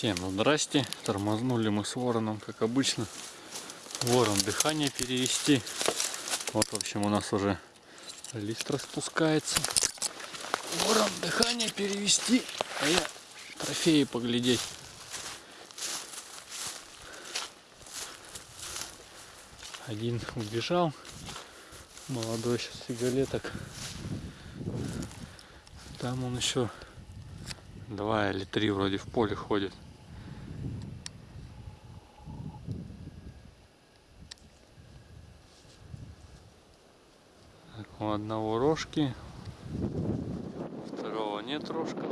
Всем здрасте. Тормознули мы с вороном, как обычно. Ворон дыхание перевести. Вот, в общем, у нас уже лист распускается. Ворон дыхание перевести, а я трофеи поглядеть. Один убежал. Молодой сейчас фигалеток. Там он еще два или три вроде в поле ходит. Так, у одного рожки, второго нет рожков.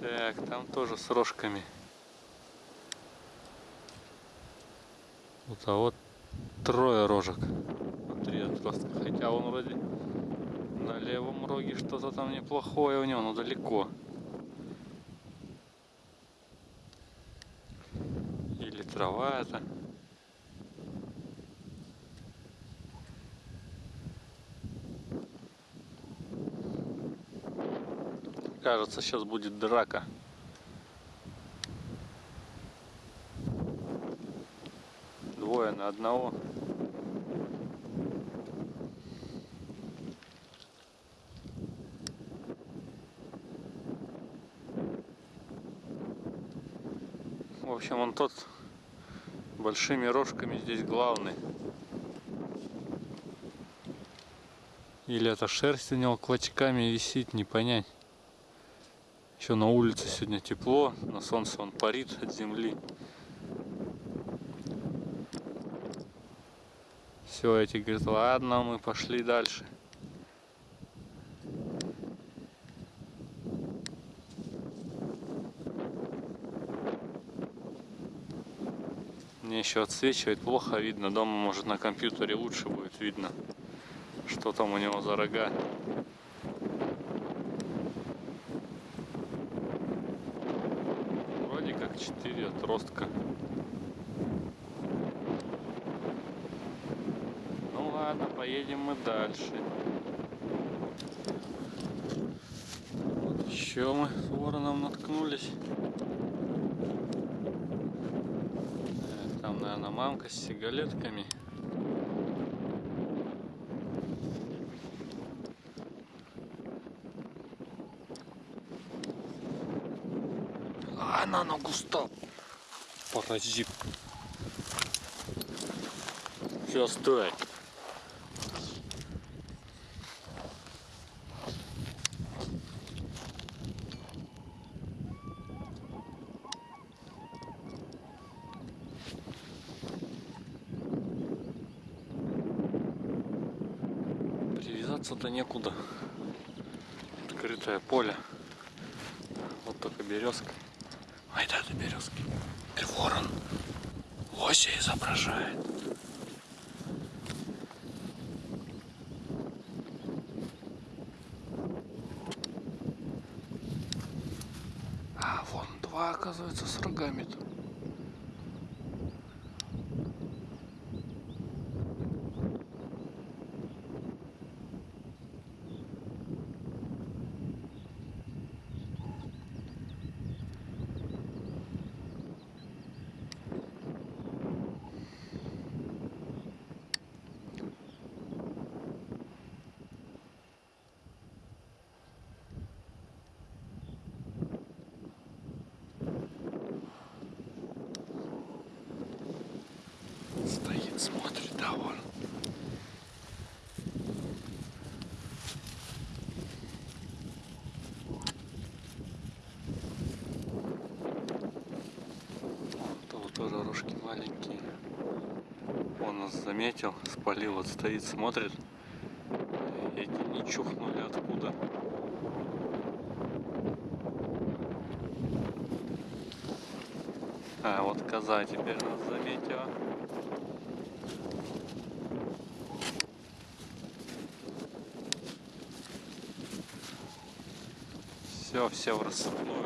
Так, там тоже с рожками. Вот, а вот трое рожек. Три отростка. Хотя он вроде на левом роге что-то там неплохое у него, но далеко. Или трава это. Кажется, сейчас будет драка. Двое на одного. В общем, он тот большими рожками здесь главный. Или это шерсть у него клочками висит, не понять. Еще на улице сегодня тепло, на солнце он парит от земли. Все, эти говорят, ладно, мы пошли дальше. Мне еще отсвечивает, плохо видно. Дома, может, на компьютере лучше будет видно, что там у него за рога. Вроде как 4 отростка. Ну ладно, поедем мы дальше. Вот еще мы с вороном наткнулись. Там, наверное, мамка с сигалетками. А, густо. Паразит. Все, стой. Привязаться-то некуда. Открытое поле. Вот только березка. Ай, да, это березки. Ты ворон. Лося изображает. А, вон два, оказывается, с рогами-то. Стоит, смотрит, да, вон. Рожки маленькие. Он нас заметил, спалил, вот стоит, смотрит. Эти не чухнули откуда. А, вот коза теперь нас заметила. Все, все в рассыпную.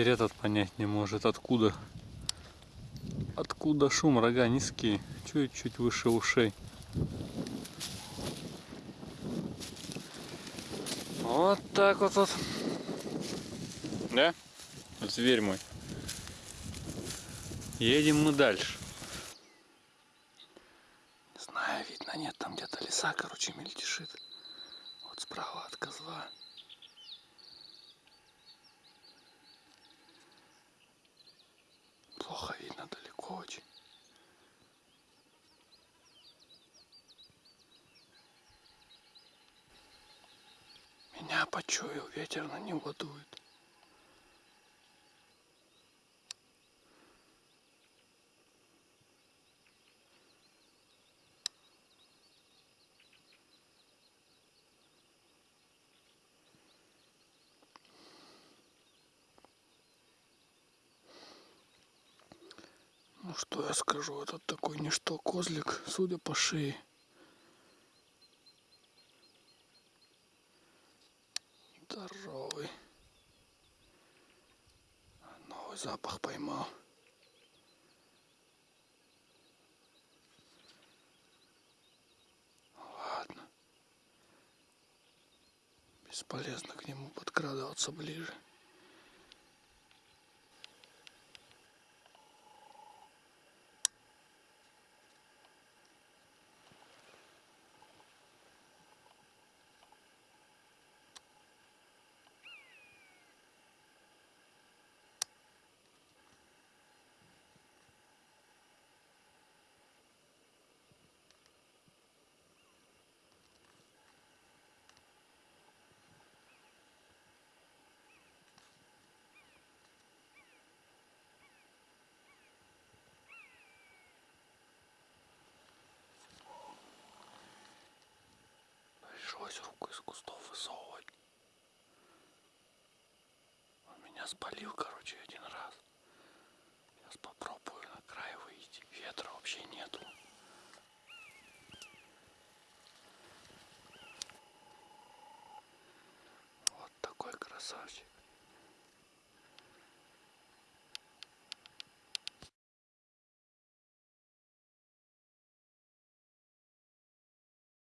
Теперь этот понять не может, откуда Откуда шум? Рога низкие, чуть-чуть выше ушей. Вот так вот вот. Да? Зверь мой. Едем мы дальше. Не знаю, видно, нет, там где-то леса, короче, мельтешит. Вот справа от козла. Плохо видно, далеко очень. Меня почуял, ветер на него дует. Ну что я скажу, этот такой ничто козлик, судя по шее. Запах поймал. Ладно. Бесполезно к нему подкрадываться ближе. Пришлось руку из кустов высовывать. Он меня спалил, короче, один раз. Сейчас попробую на край выйти. Ветра вообще нету. Вот такой красавчик.